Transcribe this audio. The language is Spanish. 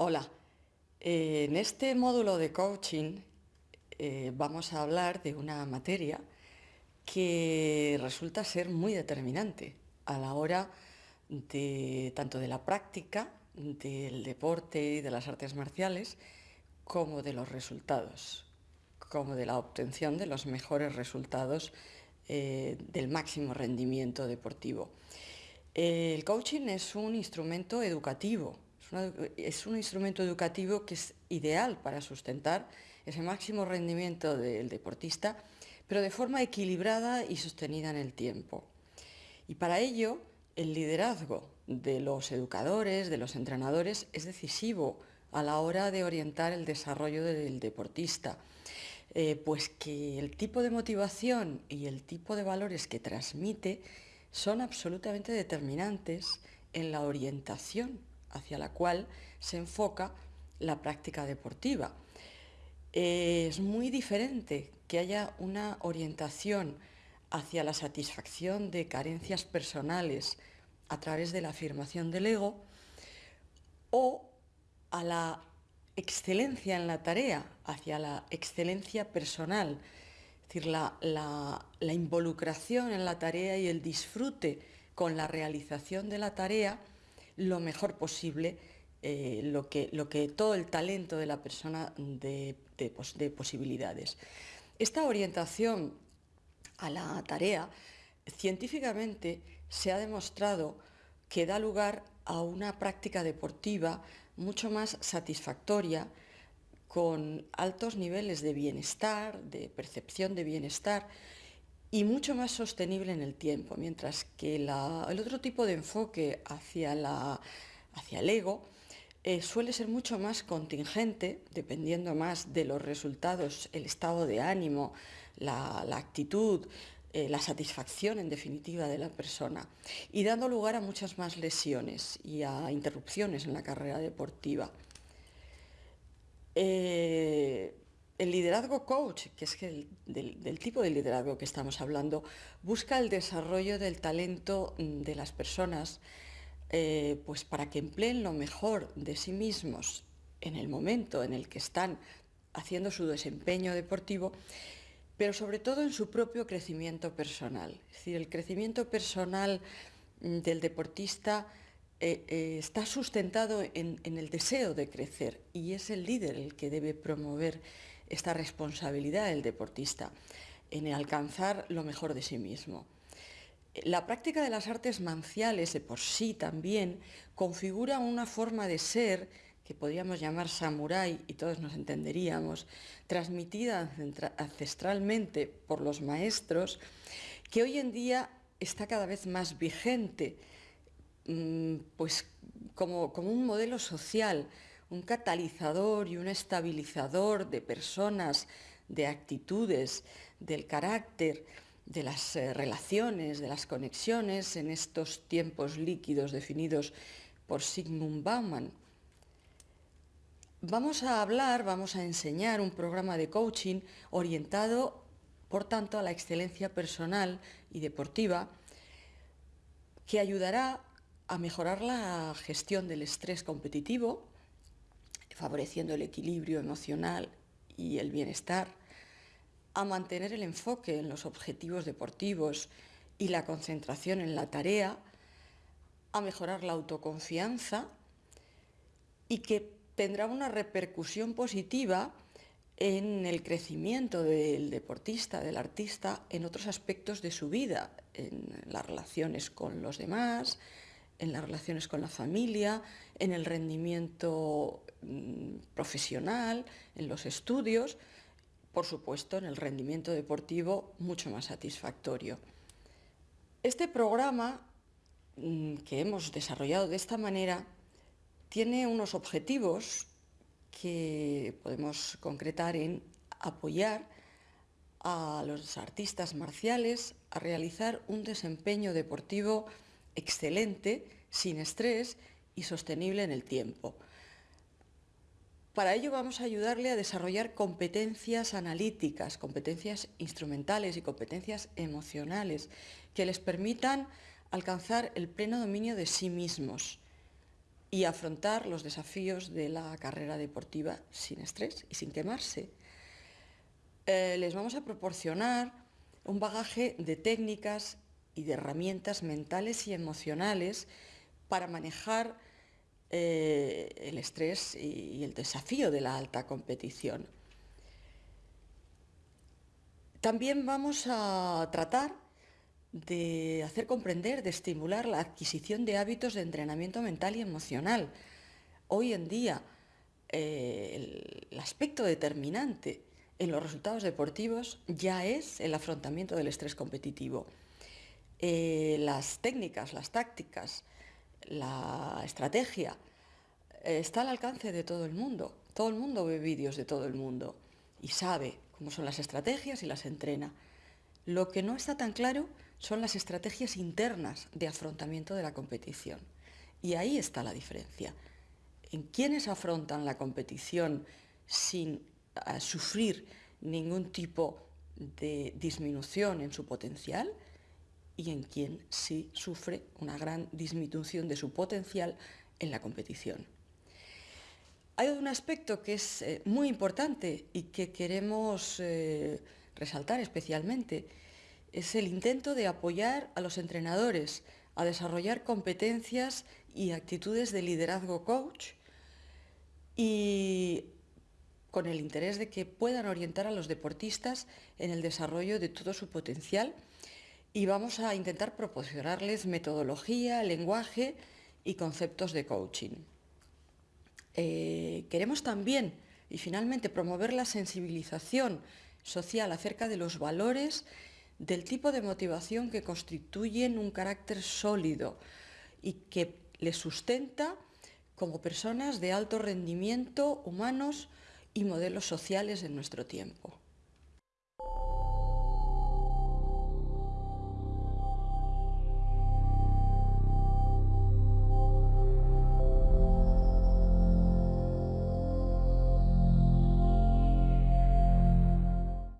Hola, eh, en este módulo de coaching eh, vamos a hablar de una materia que resulta ser muy determinante a la hora de tanto de la práctica del deporte y de las artes marciales como de los resultados, como de la obtención de los mejores resultados eh, del máximo rendimiento deportivo. El coaching es un instrumento educativo es un instrumento educativo que es ideal para sustentar ese máximo rendimiento del deportista, pero de forma equilibrada y sostenida en el tiempo. Y para ello, el liderazgo de los educadores, de los entrenadores, es decisivo a la hora de orientar el desarrollo del deportista, eh, pues que el tipo de motivación y el tipo de valores que transmite son absolutamente determinantes en la orientación hacia la cual se enfoca la práctica deportiva. Es muy diferente que haya una orientación hacia la satisfacción de carencias personales a través de la afirmación del ego o a la excelencia en la tarea, hacia la excelencia personal, es decir, la, la involucración en la tarea y el disfrute con la realización de la tarea lo mejor posible eh, lo, que, lo, que, todo el talento de la persona de, posibilidades. Esta orientación a la tarea científicamente se ha demostrado que da lugar a una práctica deportiva mucho más satisfactoria, con altos niveles de bienestar, de percepción de bienestar y mucho más sostenible en el tiempo, mientras que el otro tipo de enfoque hacia, la, hacia el ego eh, suele ser mucho más contingente, dependiendo más de los resultados, el estado de ánimo, la, actitud, eh, la satisfacción en definitiva de la persona, y dando lugar a muchas más lesiones y a interrupciones en la carrera deportiva. Eh, el liderazgo coach, que es el, del, tipo de liderazgo que estamos hablando, busca el desarrollo del talento mm, de las personas eh, pues para que empleen lo mejor de sí mismos en el momento en el que están haciendo su desempeño deportivo, pero sobre todo en su propio crecimiento personal. Es decir, el crecimiento personal mm, del deportista eh, eh, está sustentado en, el deseo de crecer y es el líder el que debe promover esta responsabilidad del deportista en alcanzar lo mejor de sí mismo. La práctica de las artes manciales de por sí también configura una forma de ser que podríamos llamar samurái y todos nos entenderíamos, transmitida ancestralmente por los maestros, que hoy en día está cada vez más vigente Mm, pues como, un modelo social, un catalizador y un estabilizador de personas, de actitudes, del carácter, de las eh, relaciones, de las conexiones en estos tiempos líquidos definidos por Sigmund Bauman. Vamos a hablar, vamos a enseñar un programa de coaching orientado, por tanto, a la excelencia personal y deportiva, que ayudará a mejorar la gestión del estrés competitivo, favoreciendo el equilibrio emocional y el bienestar, a mantener el enfoque en los objetivos deportivos y la concentración en la tarea, a mejorar la autoconfianza y que tendrá una repercusión positiva en el crecimiento del deportista, del artista, en otros aspectos de su vida, en las relaciones con los demás, en las relaciones con la familia, en el rendimiento profesional, en los estudios, por supuesto en el rendimiento deportivo mucho más satisfactorio. Este programa mm, que hemos desarrollado de esta manera tiene unos objetivos que podemos concretar en apoyar a los artistas marciales a realizar un desempeño deportivo excelente, sin estrés y sostenible en el tiempo. Para ello vamos a ayudarle a desarrollar competencias analíticas, competencias instrumentales y competencias emocionales que les permitan alcanzar el pleno dominio de sí mismos, y afrontar los desafíos de la carrera deportiva sin estrés y sin quemarse. Eh, les vamos a proporcionar un bagaje de técnicas y de herramientas mentales y emocionales para manejar eh, el estrés y el desafío de la alta competición. También vamos a tratar de hacer comprender, de estimular la adquisición de hábitos de entrenamiento mental y emocional. Hoy en día, eh, el aspecto determinante en los resultados deportivos ya es el afrontamiento del estrés competitivo. Eh, las técnicas, las tácticas, la estrategia eh, está al alcance de todo el mundo. Todo el mundo ve vídeos de todo el mundo y sabe cómo son las estrategias y las entrena. Lo que no está tan claro son las estrategias internas de afrontamiento de la competición. Y ahí está la diferencia. En quienes afrontan la competición sin eh, sufrir ningún tipo de disminución en su potencial y en quien sí sufre una gran disminución de su potencial en la competición. Hay un aspecto que es eh, muy importante y que queremos eh, resaltar especialmente, es el intento de apoyar a los entrenadores a desarrollar competencias y actitudes de liderazgo coach y con el interés de que puedan orientar a los deportistas en el desarrollo de todo su potencial y vamos a intentar proporcionarles metodología, lenguaje y conceptos de coaching. Eh, queremos también y finalmente promover la sensibilización social acerca de los valores del tipo de motivación que constituyen un carácter sólido y que les sustenta como personas de alto rendimiento, humanos y modelos sociales en nuestro tiempo.